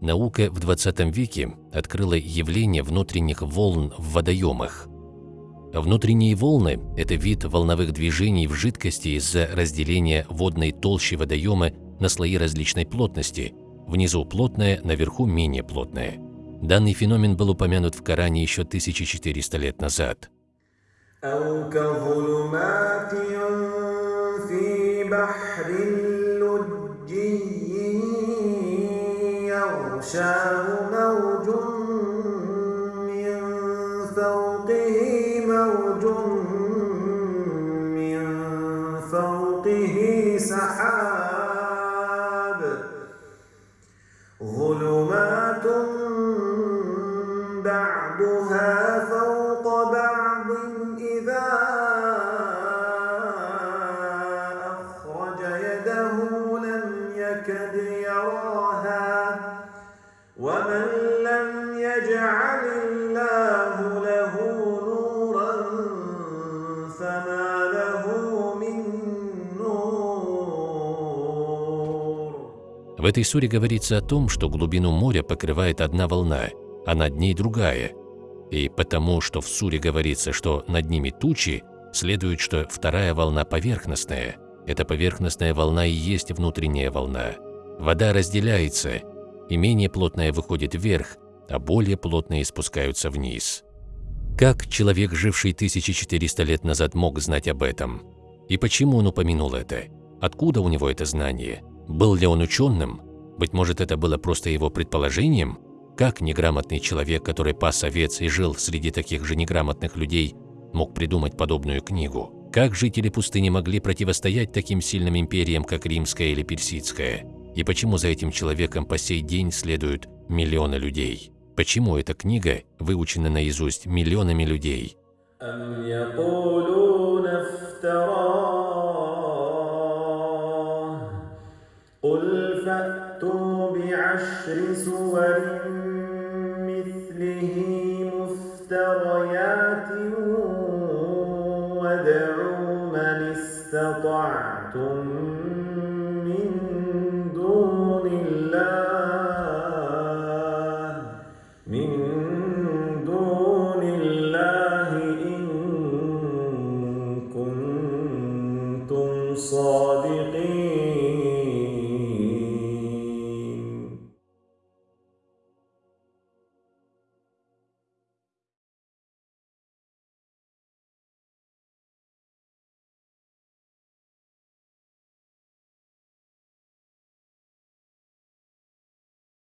Наука в 20 веке открыла явление внутренних волн в водоемах. Внутренние волны – это вид волновых движений в жидкости из-за разделения водной толщи водоема на слои различной плотности, внизу плотная, наверху менее плотная. Данный феномен был упомянут в Коране еще 1400 лет назад. يغشاه موج من فوقه موج من فوقه سحاب. ظلمات بعدها فوق بعض إذا أخرج يده لم يكد. ومن لم يجعل الله له نورا فما له من نور В этой суре говорится о том, что глубину моря покрывает одна волна, а над ней другая. И потому, что в суре говорится, что над ними тучи, следует, что вторая волна поверхностная. Эта поверхностная волна и есть внутренняя волна. Вода разделяется, и менее плотная выходит вверх, а более плотные спускаются вниз. Как человек, живший 1400 лет назад, мог знать об этом? И почему он упомянул это? Откуда у него это знание? Был ли он ученым? Быть может, это было просто его предположением? Как неграмотный человек, который пас овец и жил среди таких же неграмотных людей, мог придумать подобную книгу? Как жители пустыни могли противостоять таким сильным империям, как римская или персидская? и почему за этим человеком по сей день следуют миллионы людей? Почему эта книга выучена наизусть миллионами людей? قل فأتوا من دون الله إن كنتم صادقين.